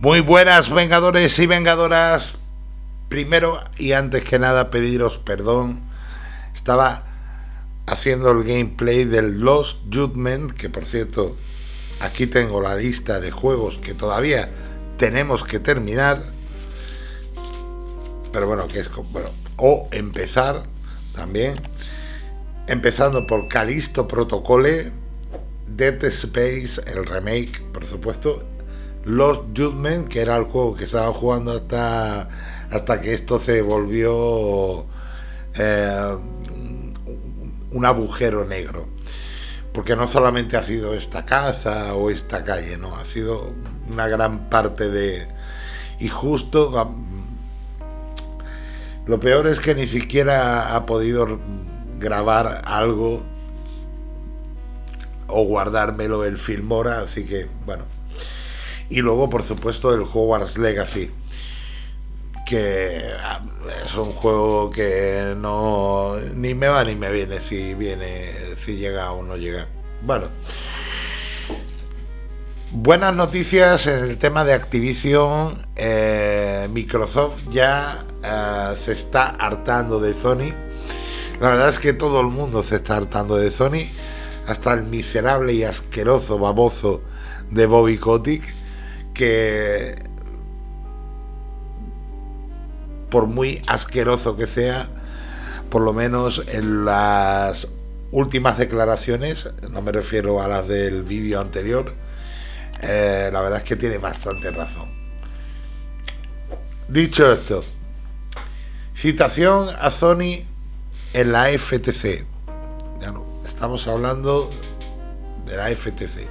Muy buenas vengadores y vengadoras. Primero y antes que nada pediros perdón. Estaba haciendo el gameplay del Lost Judgment, que por cierto, aquí tengo la lista de juegos que todavía tenemos que terminar. Pero bueno, que es bueno, o empezar también. Empezando por Calisto Protocole, Dead Space, el remake, por supuesto, Lost Judgment, que era el juego que estaba jugando hasta, hasta que esto se volvió eh, un agujero negro. Porque no solamente ha sido esta casa o esta calle, no, ha sido una gran parte de... Y justo... Lo peor es que ni siquiera ha podido grabar algo o guardármelo el Filmora, así que bueno. Y luego, por supuesto, el Hogwarts Legacy, que ah, es un juego que no ni me va ni me viene si viene, si llega o no llega. Bueno. Buenas noticias en el tema de Activision. Eh, Microsoft ya eh, se está hartando de Sony. La verdad es que todo el mundo se está hartando de Sony. Hasta el miserable y asqueroso baboso de Bobby Kotick. Que por muy asqueroso que sea, por lo menos en las últimas declaraciones, no me refiero a las del vídeo anterior, eh, la verdad es que tiene bastante razón. Dicho esto, citación a Sony en la FTC. Ya no, estamos hablando de la FTC.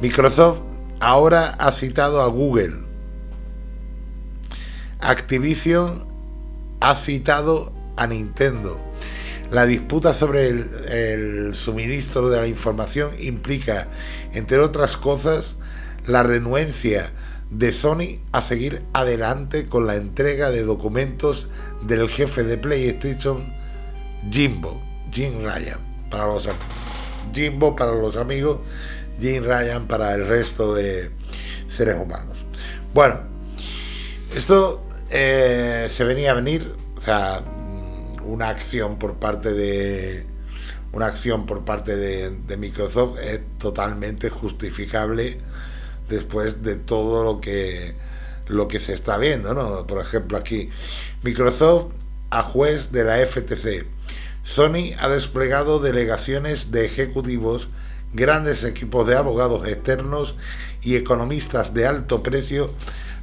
Microsoft ahora ha citado a Google. Activision ha citado a Nintendo. La disputa sobre el, suministro de la información implica, entre otras cosas, la renuencia de Sony a seguir adelante con la entrega de documentos del jefe de PlayStation, Jimbo, Jim Ryan, para los Jimbo para los amigos, Jim Ryan para el resto de seres humanos. Bueno, esto eh, se venía a venir, o sea, una acción por parte de una acción por parte de, Microsoft es totalmente justificable después de todo lo que lo que se está viendo, ¿no? Por ejemplo, aquí Microsoft a juez de la FTC. Sony ha desplegado delegaciones de ejecutivos, grandes equipos de abogados externos y economistas de alto precio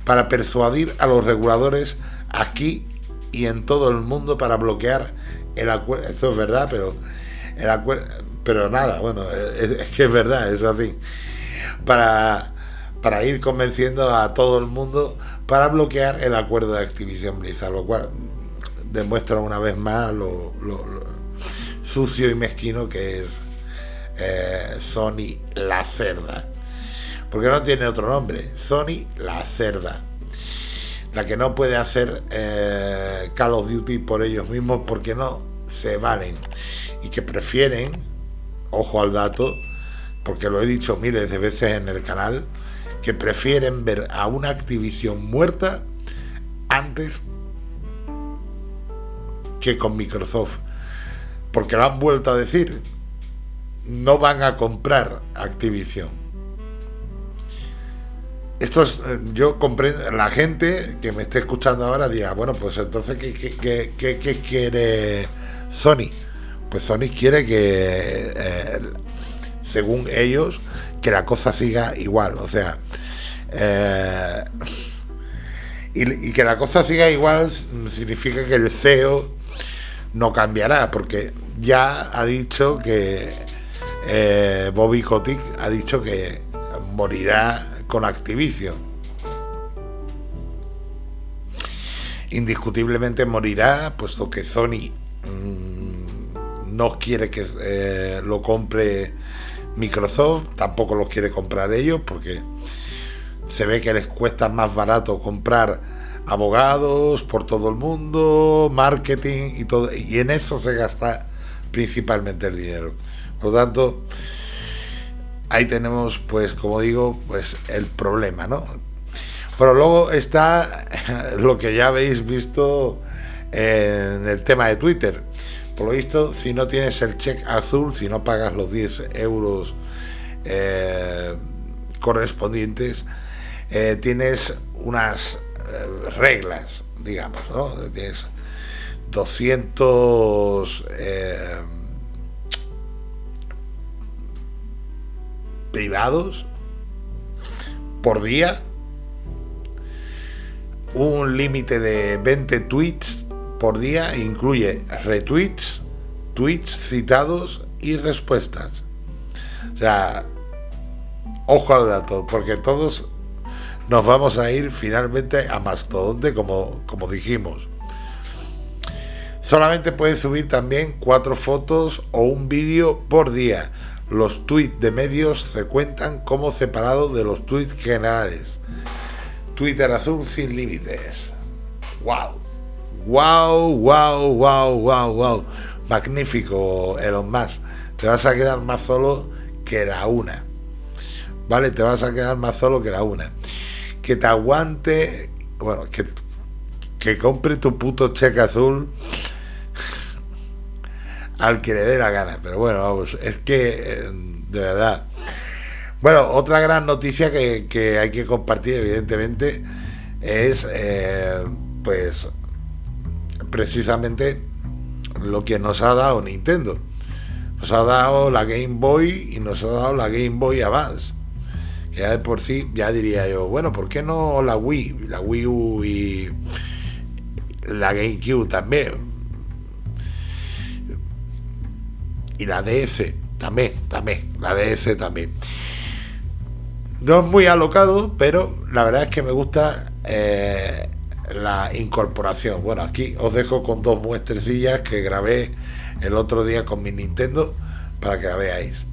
para persuadir a los reguladores aquí y en todo el mundo para bloquear el acuerdo. Esto es verdad, pero el acuerdo, pero nada, bueno, es, que es verdad, es así. Para, para ir convenciendo a todo el mundo para bloquear el acuerdo de Activision Blizzard, lo cual demuestra una vez más lo, sucio y mezquino que es eh, Sony la cerda. Porque no tiene otro nombre, Sony la cerda la que no puede hacer eh, Call of Duty por ellos mismos porque no se valen y que prefieren, ojo al dato, porque lo he dicho miles de veces en el canal, que prefieren ver a una Activision muerta antes que con Microsoft. Porque lo han vuelto a decir, no van a comprar Activision esto es, eh, yo comprendo, la gente que me esté escuchando ahora diga, bueno, pues entonces, ¿qué, quiere Sony? Pues Sony quiere que, eh, según ellos, que la cosa siga igual, o sea, eh, y, que la cosa siga igual significa que el CEO no cambiará, porque ya ha dicho que Bobby Kotick ha dicho que morirá con Activision. Indiscutiblemente morirá, puesto que Sony mm, no quiere que eh, lo compre Microsoft, tampoco lo quiere comprar ellos, porque se ve que les cuesta más barato comprar abogados por todo el mundo, marketing y todo, y en eso se gasta principalmente el dinero. Por lo tanto, ahí tenemos, pues, como digo, pues el problema, ¿no? Pero luego está lo que ya habéis visto en el tema de Twitter. Por lo visto, si no tienes el check azul, si no pagas los 10 euros eh, correspondientes, eh, tienes unas eh, reglas, digamos, ¿no? Tienes 200 privados por día, un límite de 20 tweets por día, incluye retweets, tweets citados y respuestas. O sea, ojo al dato, porque todos nos vamos a ir finalmente a Mastodonte, como, como dijimos. Solamente puedes subir también cuatro fotos o un vídeo por día. Los tweets de medios se cuentan como separados de los tweets generales. Twitter azul sin límites. ¡Wow! ¡Wow! ¡Wow! ¡Wow! ¡Wow! ¡Wow! Magnífico, Elon Musk. Te vas a quedar más solo que la una. ¿Vale? Te vas a quedar más solo que la una. Que te aguante. Bueno, que, que compre tu puto cheque azul al que le dé la gana. Pero bueno, vamos, es que eh, de verdad. Bueno, otra gran noticia que, hay que compartir, evidentemente, es eh, pues precisamente lo que nos ha dado Nintendo. Nos ha dado la Game Boy y nos ha dado la Game Boy Advance. ya de por sí, ya diría yo, bueno, ¿por qué no la Wii? La Wii U y la GameCube también y la DS también, también, la DS también. No es muy alocado, pero la verdad es que me gusta eh, la incorporación. Bueno, aquí os dejo con dos muestrecillas que grabé el otro día con mi Nintendo para que la veáis.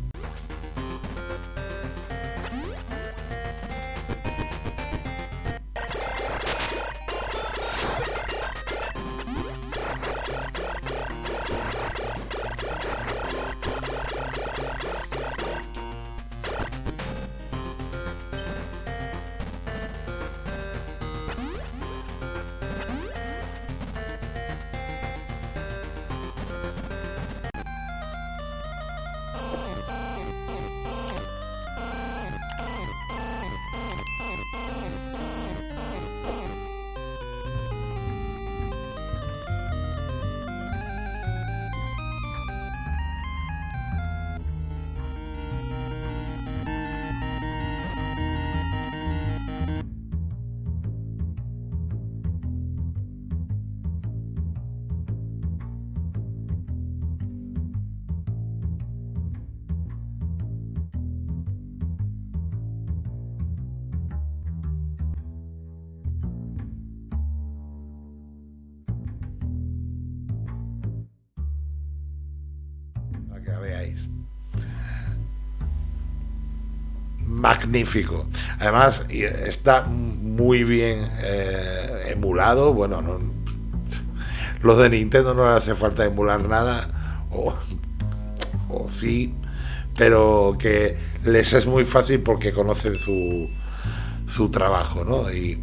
Magnífico. Además, está muy bien eh, emulado. Bueno, no, los de Nintendo no le hace falta emular nada, o, o sí, pero que les es muy fácil porque conocen su, su trabajo, ¿no? Y,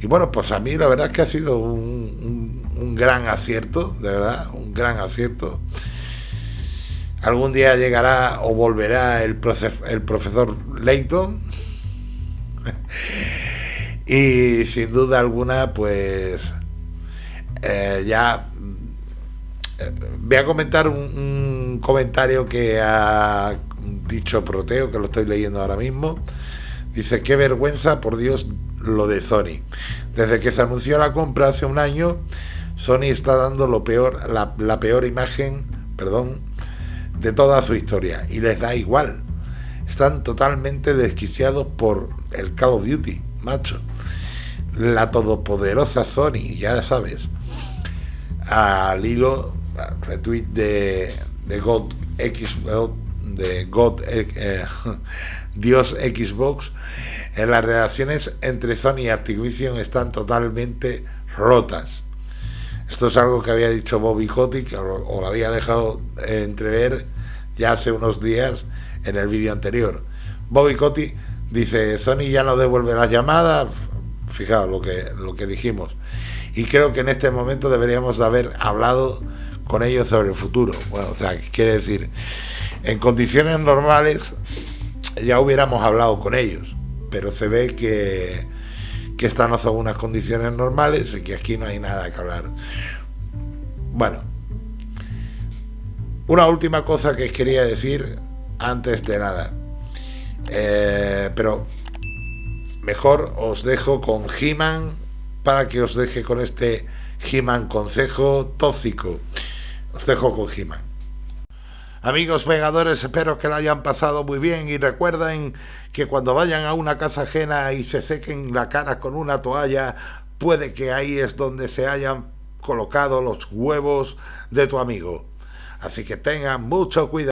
y, bueno, pues a mí la verdad es que ha sido un, un gran acierto, de verdad, un gran acierto. Algún día llegará o volverá el, el profesor Leighton. y sin duda alguna, pues eh, ya eh, voy a comentar un, comentario que ha dicho Proteo, que lo estoy leyendo ahora mismo. Dice, qué vergüenza, por Dios, lo de Sony. Desde que se anunció la compra hace un año, Sony está dando lo peor, la, la peor imagen, perdón, de toda su historia y les da igual. Están totalmente desquiciados por el Call of Duty, macho. La todopoderosa Sony, ya sabes. Al hilo, retweet de, de God de God, eh, Dios Xbox, en las relaciones entre Sony y Activision están totalmente rotas. Esto es algo que había dicho Bobby Kotick, o, lo había dejado entrever ya hace unos días en el vídeo anterior. Bobby Kotick dice, Sony ya no devuelve las llamadas, Fijaos lo que, lo que dijimos. Y creo que en este momento deberíamos de haber hablado con ellos sobre el futuro. Bueno, o sea, quiere decir, en condiciones normales ya hubiéramos hablado con ellos, pero se ve que, que estas no son unas condiciones normales y que aquí no hay nada que hablar. Bueno, una última cosa que quería decir antes de nada. Eh, pero mejor os dejo con He-Man para que os deje con este He-Man consejo tóxico. Os dejo con He-Man. Amigos vengadores, espero que lo hayan pasado muy bien y recuerden que cuando vayan a una casa ajena y se sequen la cara con una toalla, puede que ahí es donde se hayan colocado los huevos de tu amigo. Así que tengan mucho cuidado.